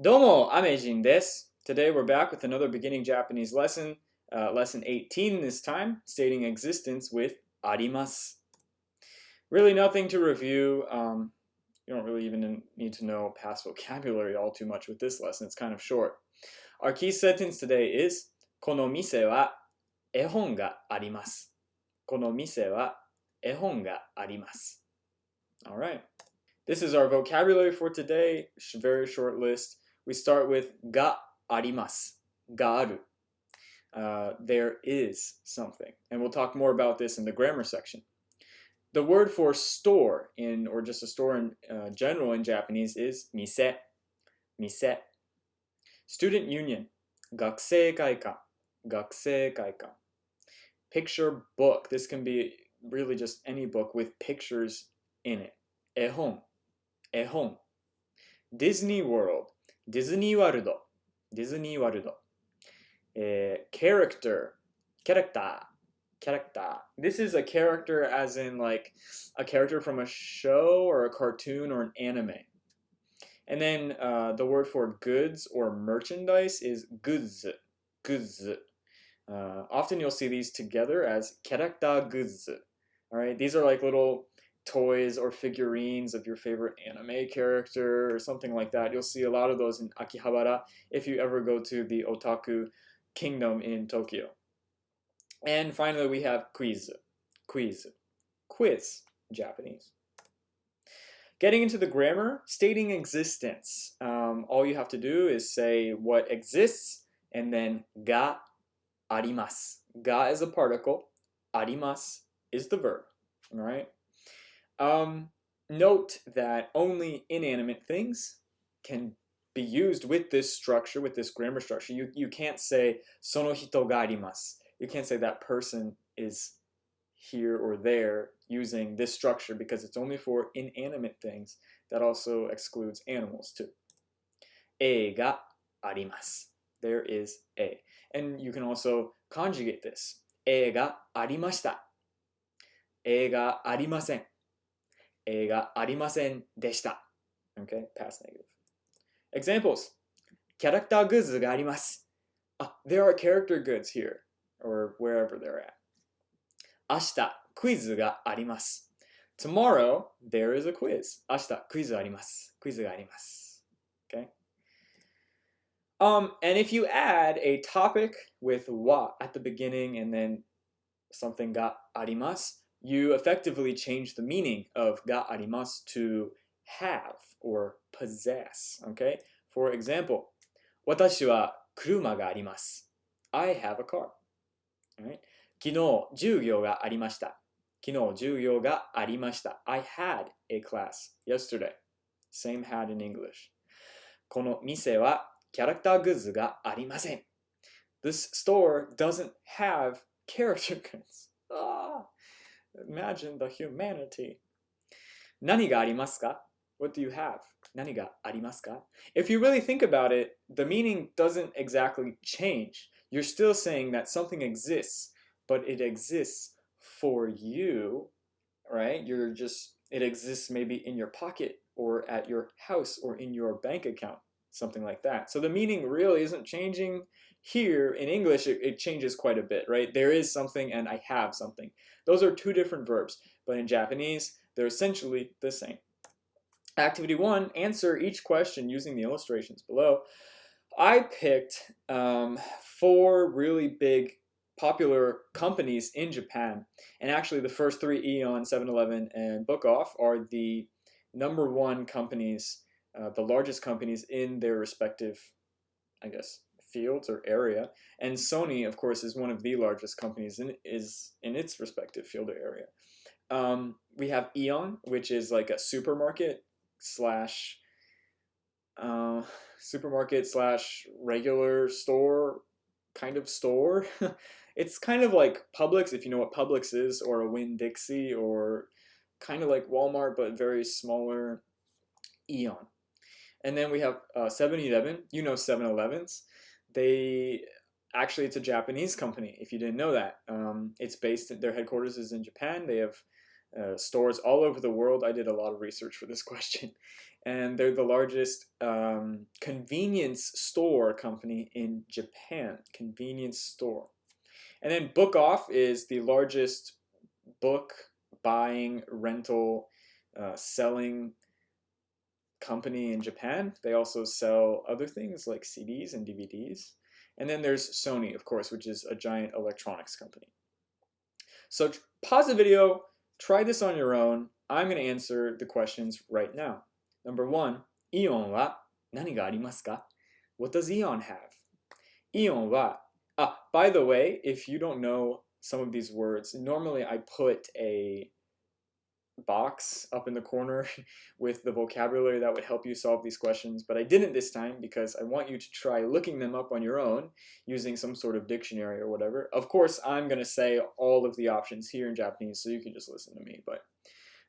Domo Amejin des. Today we're back with another beginning Japanese lesson, uh, lesson 18 this time, stating existence with arimas. Really nothing to review. Um, you don't really even need to know past vocabulary all too much with this lesson. It's kind of short. Our key sentence today is Kono mise wa ehon ga arimasu. Kono mise wa ehon ga arimasu. All right. This is our vocabulary for today. Very short list. We start with ga arimasu, ga Uh, there is something. And we'll talk more about this in the grammar section. The word for store in, or just a store in uh, general in Japanese is mise, mise. Student union, gakusei kaikan. Picture book. This can be really just any book with pictures in it. Ehon, ehon. Disney World, ディズニーワールド、ディズニーワールド。えー、character, character, character. This is a character as in like a character from a show or a cartoon or an anime. And then uh, the word for goods or merchandise is goods, goods. Uh, often you'll see these together as character goods. All right, these are like little toys or figurines of your favorite anime character or something like that. You'll see a lot of those in Akihabara if you ever go to the Otaku Kingdom in Tokyo. And finally, we have quiz. Quiz. Quiz, Japanese. Getting into the grammar, stating existence. Um, all you have to do is say what exists and then ga arimasu. Ga is a particle, arimasu is the verb. All right. Um, note that only inanimate things can be used with this structure, with this grammar structure. You, you can't say sono hito ga arimasu. You can't say that person is here or there using this structure because it's only for inanimate things. That also excludes animals too. E ga arimasu. There is a. And you can also conjugate this. E ga arimashita. E ga arimasen. 映画ありませんでした。Okay, past negative. Examples. キャラクターグッズがあります。あ、there are character goods here, or wherever they're at. 明日、クイズがあります。Tomorrow, there is a quiz. 明日、クイズあります。クイズがあります。Okay? Um, and if you add a topic with wa at the beginning and then something があります you effectively change the meaning of ga arimasu to have or possess. Okay? For example, 私は車があります。I have a car. Right? 昨日授業がありました。昨日授業がありました。I had a class yesterday. Same had in English. この店はキャラクターグッズがありません。This store doesn't have character goods. Ah. Imagine the humanity. 何がありますか What do you have? 何がありますか If you really think about it, the meaning doesn't exactly change. You're still saying that something exists, but it exists for you, right? You're just, it exists maybe in your pocket or at your house or in your bank account, something like that. So the meaning really isn't changing here in English, it, it, changes quite a bit, right? There is something and I have something. Those are two different verbs, but in Japanese, they're essentially the same. Activity one, answer each question using the illustrations below. I picked um, four really big popular companies in Japan. And actually the first three, Aeon, 7-Eleven, and Book Off, are the number one companies, uh, the largest companies in their respective, I guess, fields or area. And Sony, of course, is one of the largest companies in is in its respective field or area. Um, we have Aeon, which is like a supermarket slash uh, supermarket slash regular store kind of store. it's kind of like Publix, if you know what Publix is, or a Winn-Dixie, or kind of like Walmart, but very smaller Aeon. And then we have 7-Eleven. Uh, you know 7-Elevens they actually it's a Japanese company. If you didn't know that, um, it's based. Their headquarters is in Japan. They have uh, stores all over the world. I did a lot of research for this question. And they're the largest um, convenience store company in Japan. Convenience store. And then Book Off is the largest book buying, rental, uh, selling company in Japan. They also sell other things like CDs and DVDs. And then there's Sony, of course, which is a giant electronics company. So pause the video, try this on your own. I'm going to answer the questions right now. Number one, Ion wa? What does Ion have? Ion wa, ah, by the way, if you don't know some of these words, normally I put a box up in the corner with the vocabulary that would help you solve these questions, but I didn't this time because I want you to try looking them up on your own using some sort of dictionary or whatever. Of course, I'm going to say all of the options here in Japanese, so you can just listen to me, but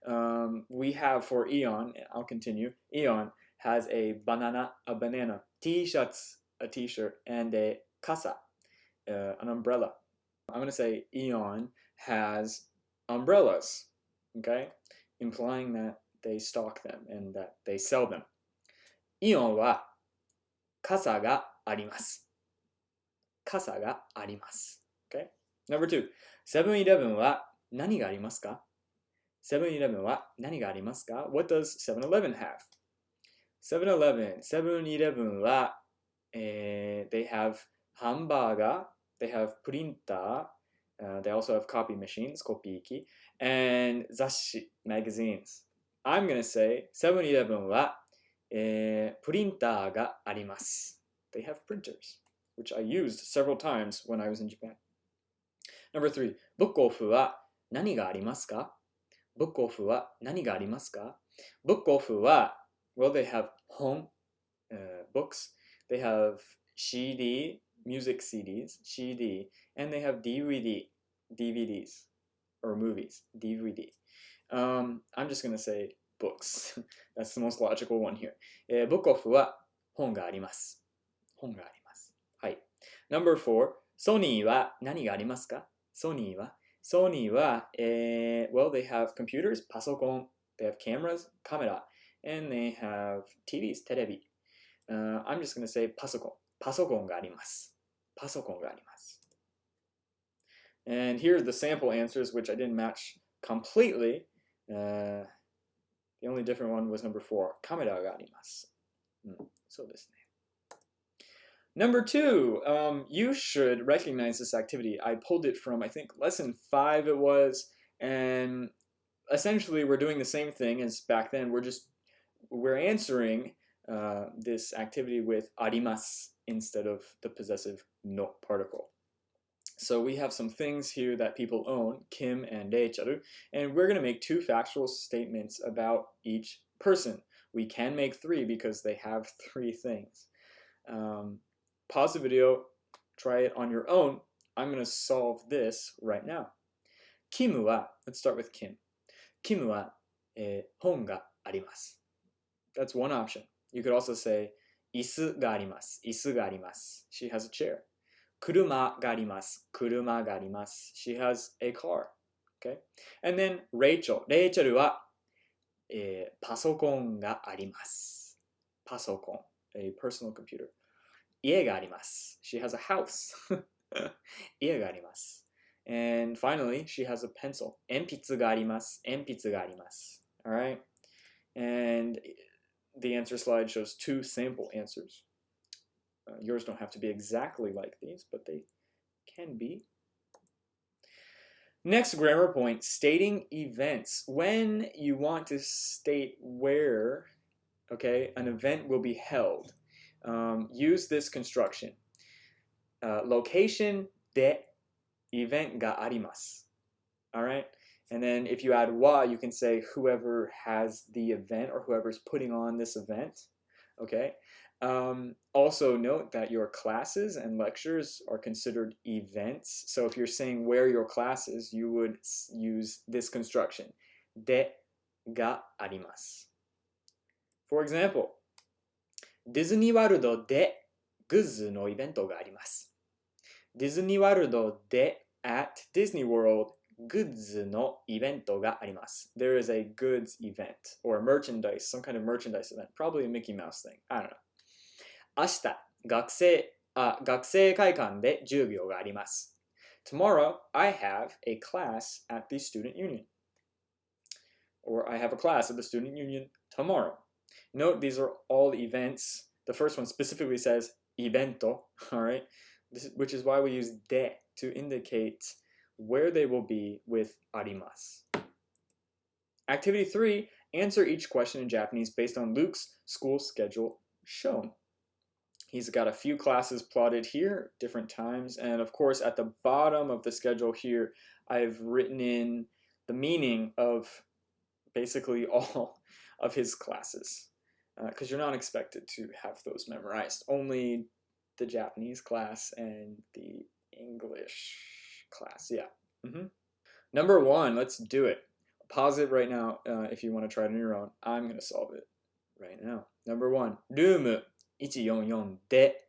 um, we have for Aeon, I'll continue, Aeon has a banana, a banana, t-shirts, a t-shirt, and a kasa, uh, an umbrella. I'm going to say Aeon has umbrellas okay? Implying that they stock them and that they sell them. イオンは傘があります。傘があります。Okay? Number two, セブンイレブンは何がありますかセブンイレブンは何がありますか ?What does 7-Eleven have? 7-Eleven, セブンイレブンは、えー、they have ハンバーガー they have プリンター Uh, they also have copy machines, kopiki, and zashi, magazines. I'm going to say 7-Eleven は、えー、プリンターがあります。They have printers, which I used several times when I was in Japan. Number three, ブックオフは何がありますかブックオフは何がありますかブックオフは、well, they have 本、uh, books, they have CD, music CDs, CD, and they have DVD, DVDs, Or movies, DVD. Um, I'm just going to say books. That's the most logical one here. えー、Book Off は本があります。本があります。はい。Number four, ソニーは何がありますかソニーはソニーは、えー、well, they have computers, パソコン they have cameras, カメラ and they have TVs, テレビ。Uh, I'm just going to say パソコン。パソコンがあります。パソコンがあります。And here are the sample answers, which I didn't match completely. Uh, the only different one was number four. Kamera ga arimasu. Mm, so this. Number two, um, you should recognize this activity. I pulled it from, I think, lesson five it was, and essentially we're doing the same thing as back then. We're just, we're answering uh, this activity with arimasu instead of the possessive no particle. So we have some things here that people own, Kim and Reicharu, and we're going to make two factual statements about each person. We can make three because they have three things. Um, pause the video, try it on your own. I'm going to solve this right now. Kim wa, let's start with Kim. Kim wa eh, hon ga arimasu. That's one option. You could also say, isu ga arimasu. Isu ga arimasu. She has a chair. 車があります。車があります。She has a car. Okay? And then Rachel. Rachel は、えー、パソコンがあります。パソコン。A personal computer. 家があります。She has a house. 家があります。And finally, she has a pencil. 鉛筆があります。鉛筆があります。Alright? And the answer slide shows two sample answers. Uh, yours don't have to be exactly like these, but they can be. Next grammar point, stating events. When you want to state where, okay, an event will be held, um, use this construction. Uh, location de event ga arimasu. All right? And then if you add wa, you can say whoever has the event or whoever's putting on this event. Okay? Um, also note that your classes and lectures are considered events. So if you're saying where your classes, you would use this construction. De ga arimasu. For example, Disney World de グッズのイベントがあります。ディズニーワールドで at Disney World グッズのイベントがあります。There is a goods event or a merchandise, some kind of merchandise event, probably a Mickey Mouse thing. I don't know. 明日、学生、あ、学生会館で授業があります。Tomorrow, I have a class at the student union. Or I have a class at the student union tomorrow. Note these are all events. The first one specifically says evento, all right? This, which is why we use de to indicate where they will be with arimasu. Activity 3, answer each question in Japanese based on Luke's school schedule shown. He's got a few classes plotted here, different times, and of course at the bottom of the schedule here, I've written in the meaning of basically all of his classes because uh, you're not expected to have those memorized. Only the Japanese class and the English class. Yeah. Mm -hmm. Number one, let's do it. Pause it right now uh, if you want to try it on your own. I'm going to solve it right now. Number one, ルーム144で、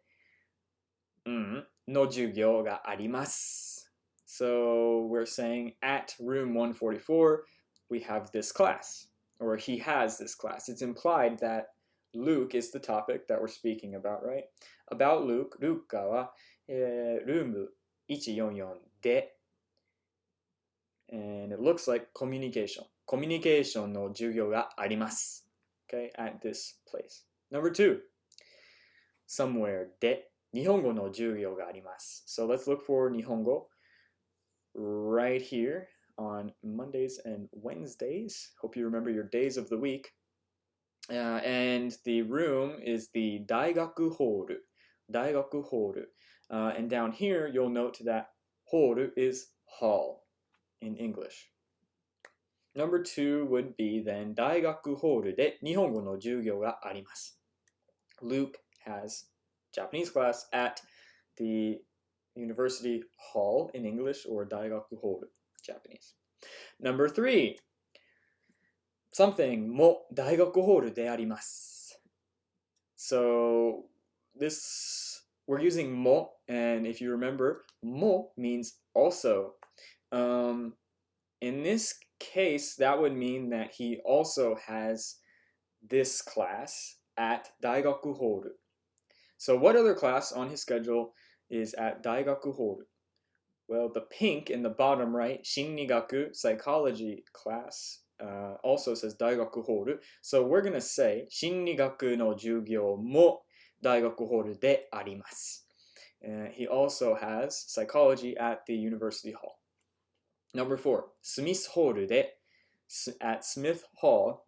うん、の授業があります。So we're saying at room 144, we have this class, or he has this class. It's implied that Luke is the topic that we're speaking about, right? About Luke, Luke は、えー、ルーム144で、and it looks like communication. Communication の授業があります。Okay, at this place. Number two, somewhere で日本語の授業があります。So let's look for 日本語 right here on Mondays and Wednesdays. Hope you remember your days of the week. Uh, and the room is the Daigaku Hall. Daigaku Hall. Uh, and down here, you'll note that hall is hall in English. Number two would be then 大学ホールで日本語の授業があります。Luke has Japanese class at the university hall in English or 大学ホール Japanese. Number three, something も大学ホールであります。So this we're using mo and if you remember mo means also. Um, in this case that would mean that he also has this class at Daigaku Horu. so what other class on his schedule is at Daigaku Hall? Well, the pink in the bottom right, Shinrigaku, psychology class, uh, also says Daigaku Hall. So we're going to say Shinrigaku no Jugyo mo Daigaku Hall de arimasu. Uh, he also has psychology at the University Hall. Number four, Smith Hall de at Smith Hall,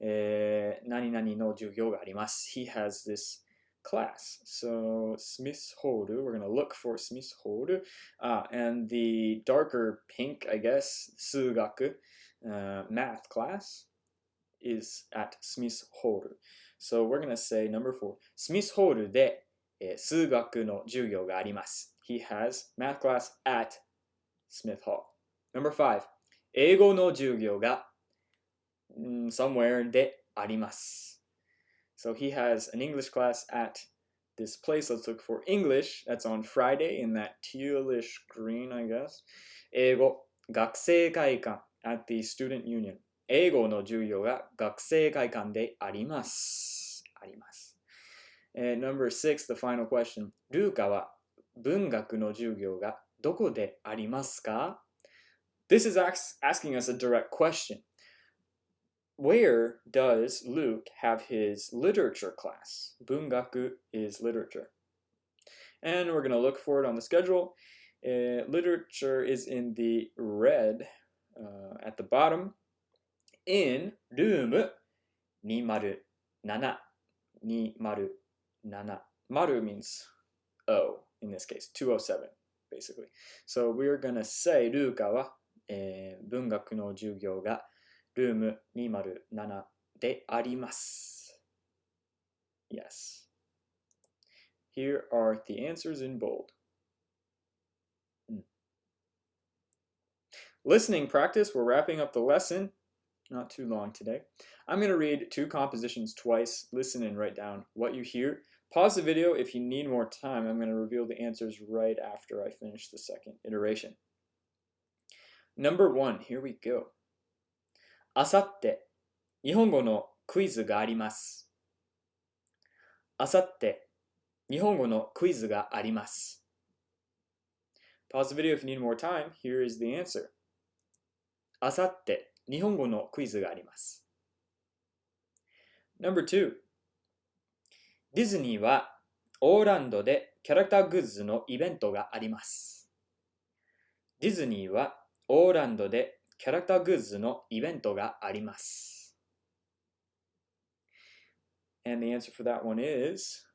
eh, uh, 何々の授業があります. He has this class. So Smith's Horu, we're going to look for Smith's Horu. Ah, and the darker pink, I guess, Sugaku, uh, math class, is at Smith's Horu. So we're going to say number four, Smith's Horu de eh, Sugaku no Jugyo ga arimasu. He has math class at Smith Hall. Number five, 英語の授業が, mm, somewhere de. So he has an English class at this place. Let's look for English. That's on Friday in that tealish green, I guess. 英語学生会館 at the student union. 英語の授業が学生会館であります。あります。And number six, the final question. ルークは文学の授業がどこでありますか This is asking us a direct question where does Luke have his literature class? Bungaku is literature. And we're going to look for it on the schedule. Uh, literature is in the red uh, at the bottom in room 207. 207. Maru means O in this case, 207 basically. So we're going to say ルークは、えー、文学の授業がルーム207であります。Yes. Here are the answers in bold. Hmm. Listening practice, we're wrapping up the lesson. Not too long today. I'm going to read two compositions twice. Listen and write down what you hear. Pause the video if you need more time. I'm going to reveal the answers right after I finish the second iteration. Number one, here we go. あさって、日本語のクイズがあります。あさって、日本語のクイズがあります。Pause the video if you need more time. Here is the answer. あさって、日本語のクイズがあります。Number two. ディズニーはオーランドでキャラクターグッズのイベントがあります。ディズニーはオーランドでキャラクターグッズのイベントがあります。And the answer for that one is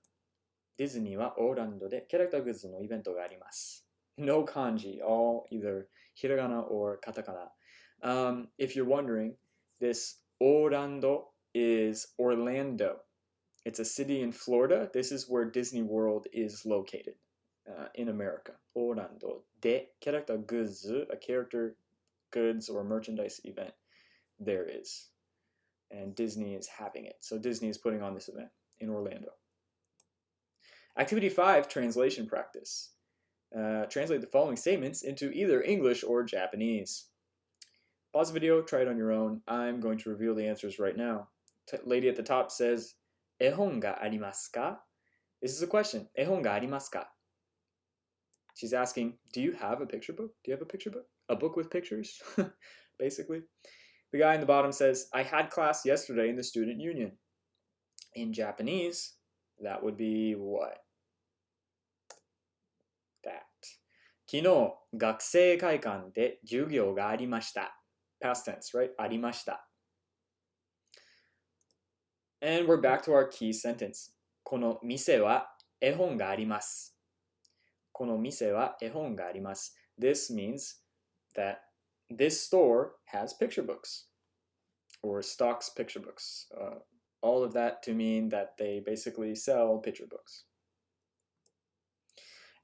ディズニーはオーランドでキャラクターグッズのイベントがあります。No kanji, all either hiragana or katakana. Um, if you're wondering, this Orlando is Orlando. It's a city in Florida. This is where Disney World is located uh, in America. Orlando. De character goods, a character goods or merchandise event there is. And Disney is having it. So Disney is putting on this event in Orlando. Activity 5 Translation Practice. Uh, translate the following statements into either English or Japanese. Pause the video, try it on your own. I'm going to reveal the answers right now. T lady at the top says, Ehon ga arimasu ka? This is a question. Ehon ga arimasu ka? She's asking, do you have a picture book? Do you have a picture book? A book with pictures? Basically. The guy in the bottom says, I had class yesterday in the student union. In Japanese, that would be what? That. 昨日、学生会館で授業がありました。Past tense, right? ありました。And we're back to our key sentence. この店は絵本があります。この店は絵本があります。This means that this store has picture books or stocks picture books. Uh, all of that to mean that they basically sell picture books.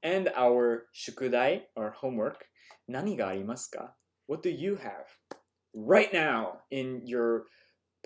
And our shukudai, our homework, nani ga arimasu ka? What do you have right now in your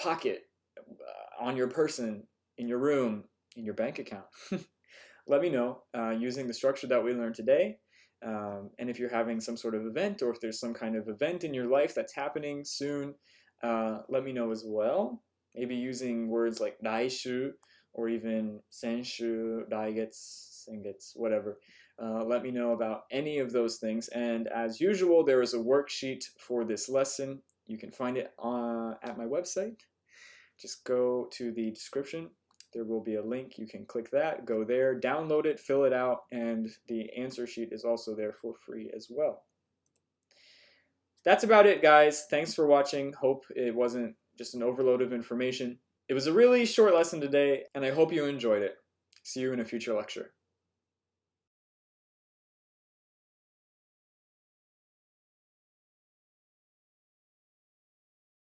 pocket, uh, on your person, in your room, in your bank account? Let me know uh, using the structure that we learned today um, and if you're having some sort of event or if there's some kind of event in your life that's happening soon, uh, let me know as well. Maybe using words like dai shu, or even senshu, raigetsu, gets, whatever. Uh, let me know about any of those things. And as usual, there is a worksheet for this lesson. You can find it uh, at my website. Just go to the description there will be a link. You can click that, go there, download it, fill it out, and the answer sheet is also there for free as well. That's about it, guys. Thanks for watching. Hope it wasn't just an overload of information. It was a really short lesson today, and I hope you enjoyed it. See you in a future lecture.